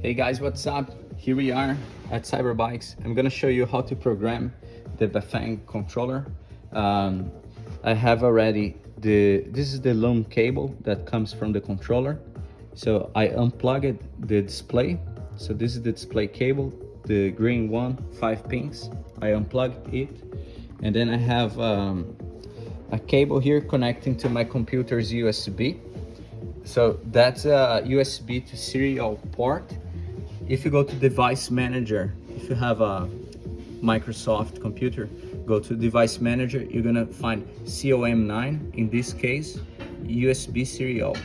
Hey guys, what's up? Here we are at Cyberbikes. I'm gonna show you how to program the Bafang controller. Um, I have already the, this is the loom cable that comes from the controller. So I unplugged the display. So this is the display cable, the green one, five pins. I unplugged it. And then I have um, a cable here connecting to my computer's USB. So that's a USB to serial port if you go to device manager if you have a microsoft computer go to device manager you're gonna find com9 in this case usb serial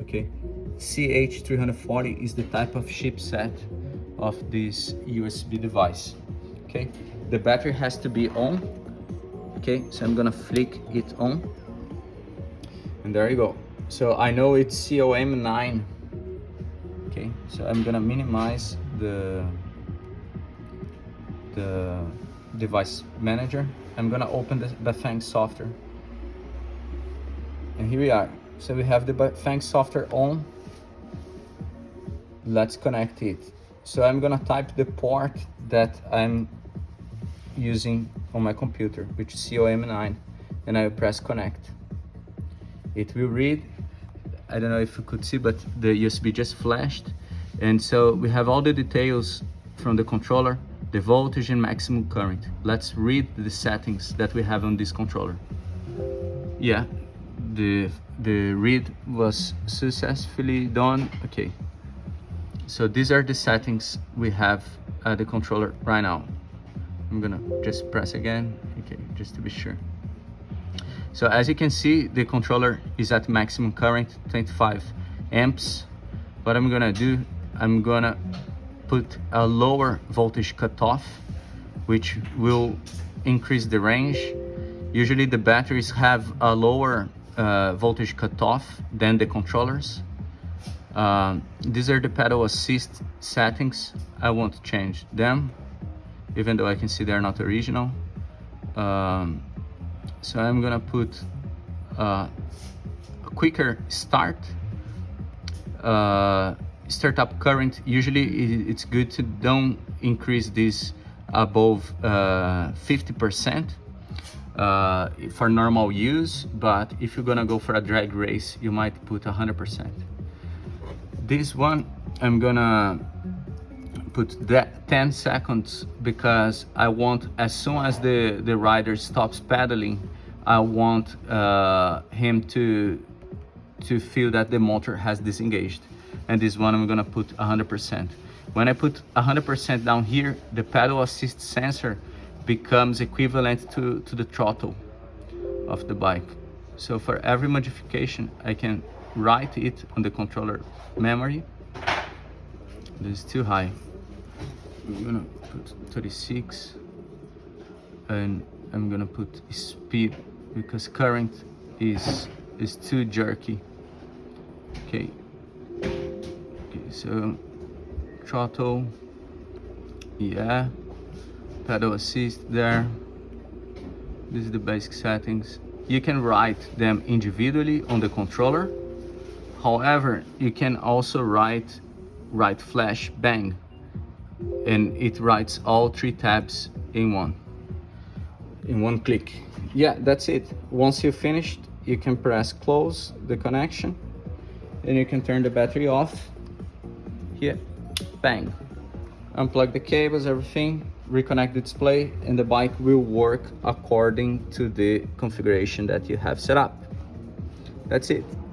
okay? Ch340 is the type of chipset of this usb device okay? The battery has to be on okay? So i'm gonna flick it on and there you go. So i know it's com9 okay so i'm gonna minimize the the device manager. I'm gonna open the bafang software. And here we are. So we have the bafang software on. Let's connect it. So i'm gonna type the port that i'm using on my computer which is com9 and i press connect. It will read I don't know if you could see, but the USB just flashed. And so we have all the details from the controller, the voltage and maximum current. Let's read the settings that we have on this controller. Yeah, the, the read was successfully done. Okay, so these are the settings we have at the controller right now. I'm gonna just press again, okay, just to be sure. So as you can see, the controller is at maximum current, 25 amps. What I'm gonna do, I'm gonna put a lower voltage cutoff, which will increase the range. Usually the batteries have a lower uh, voltage cutoff than the controllers. Um, these are the pedal assist settings. I won't change them, even though I can see they're not original. Um, so I'm gonna put uh, a quicker start. Uh, startup current usually it's good to don't increase this above 50% uh, uh, for normal use but if you're gonna go for a drag race you might put 100% this one I'm gonna put that 10 seconds because I want as soon as the the rider stops pedaling I want uh, him to to feel that the motor has disengaged. And this one I'm gonna put 100% when I put 100% down here the pedal assist sensor becomes equivalent to to the throttle of the bike. So for every modification I can write it on the controller memory. This is too high I'm gonna put 36 and I'm gonna put speed because current is is too jerky. Okay. Okay so throttle. Yeah. Pedal assist there. This is the basic settings. You can write them individually on the controller. However you can also write write flash bang and it writes all three tabs in one. In one click. Yeah that's it. Once you finished you can press close the connection and you can turn the battery off. Here bang. Unplug the cables everything reconnect the display and the bike will work according to the configuration that you have set up. That's it